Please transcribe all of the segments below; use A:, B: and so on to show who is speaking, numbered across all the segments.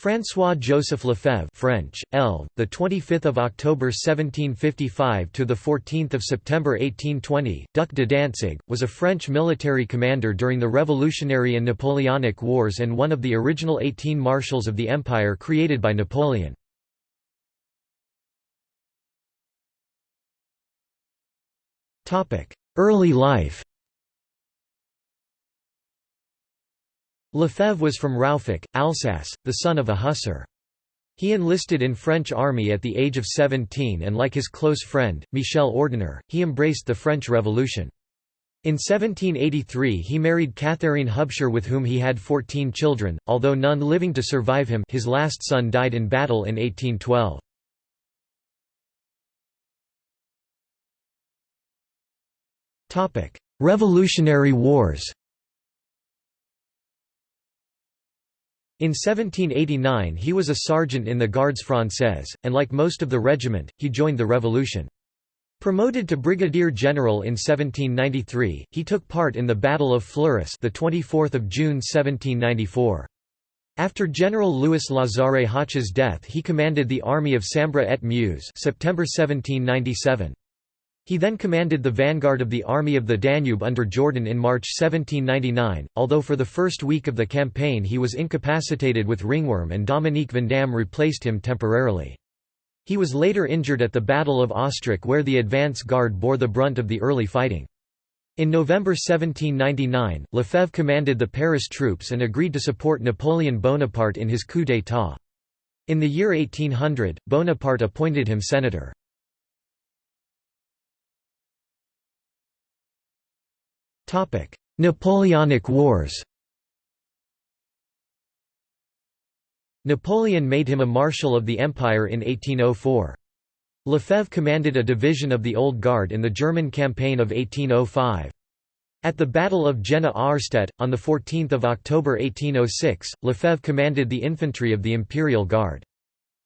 A: François-Joseph Lefebvre French, L. the 25th of October 1755 to the 14th of September 1820, Duc de Danzig, was a French military commander during the Revolutionary and Napoleonic Wars and one of the original 18 marshals of the empire created by Napoleon. Topic Early life Lefebvre was from Rouffach, Alsace, the son of a hussar. He enlisted in French army at the age of 17 and like his close friend, Michel Ordener, he embraced the French Revolution. In 1783 he married Catherine Hubscher with whom he had 14 children, although none living to survive him his last son died in battle in 1812. Revolutionary Wars In 1789 he was a sergeant in the Gardes Françaises, and like most of the regiment, he joined the revolution. Promoted to brigadier general in 1793, he took part in the Battle of Fleurus, the 24th of June 1794. After General Louis Lazare Hoche's death, he commanded the army of Sambre et Meuse, September 1797. He then commanded the vanguard of the Army of the Danube under Jourdan in March 1799, although for the first week of the campaign he was incapacitated with ringworm and Dominique Vandamme replaced him temporarily. He was later injured at the Battle of Ostrach where the advance guard bore the brunt of the early fighting. In November 1799, Lefebvre commanded the Paris troops and agreed to support Napoleon Bonaparte in his coup d'état. In the year 1800, Bonaparte appointed him senator. Napoleonic Wars Napoleon made him a Marshal of the Empire in 1804. Lefebvre commanded a division of the Old Guard in the German campaign of 1805. At the Battle of Jena-Auerstedt, on 14 October 1806, Lefebvre commanded the infantry of the Imperial Guard.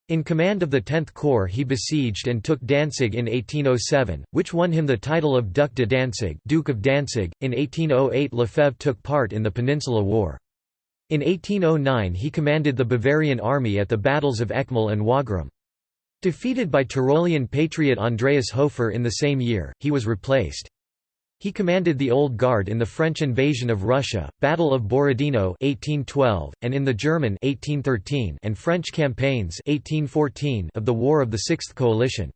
A: In command of the 10th Corps he besieged and took Danzig in 1807, which won him the title of Duc de Danzig Duke of Danzig. .In 1808 Lefebvre took part in the Peninsula War. In 1809 he commanded the Bavarian army at the battles of Eckmühl and Wagram. Defeated by Tyrolean patriot Andreas Hofer in the same year, he was replaced. He commanded the Old Guard in the French invasion of Russia, Battle of Borodino 1812, and in the German 1813 and French campaigns 1814 of the War of the Sixth Coalition.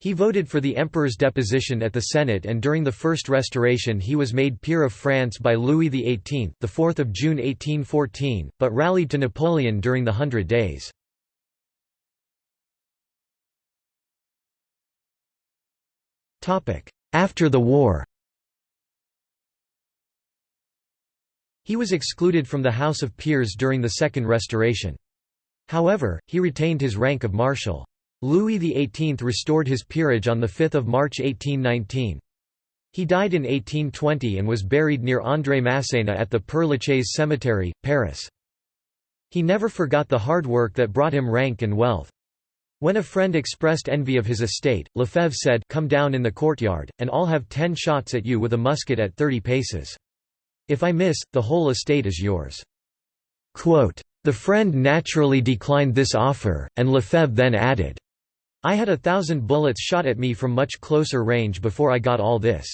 A: He voted for the emperor's deposition at the Senate and during the First Restoration he was made peer of France by Louis XVIII the 4th of June 1814, but rallied to Napoleon during the Hundred Days. After the war He was excluded from the House of Peers during the Second Restoration. However, he retained his rank of Marshal. Louis XVIII restored his peerage on 5 March 1819. He died in 1820 and was buried near André Masséna at the Père Lachaise Cemetery, Paris. He never forgot the hard work that brought him rank and wealth. When a friend expressed envy of his estate, Lefebvre said, Come down in the courtyard, and I'll have ten shots at you with a musket at thirty paces. If I miss, the whole estate is yours. Quote, the friend naturally declined this offer, and Lefebvre then added, I had a thousand bullets shot at me from much closer range before I got all this.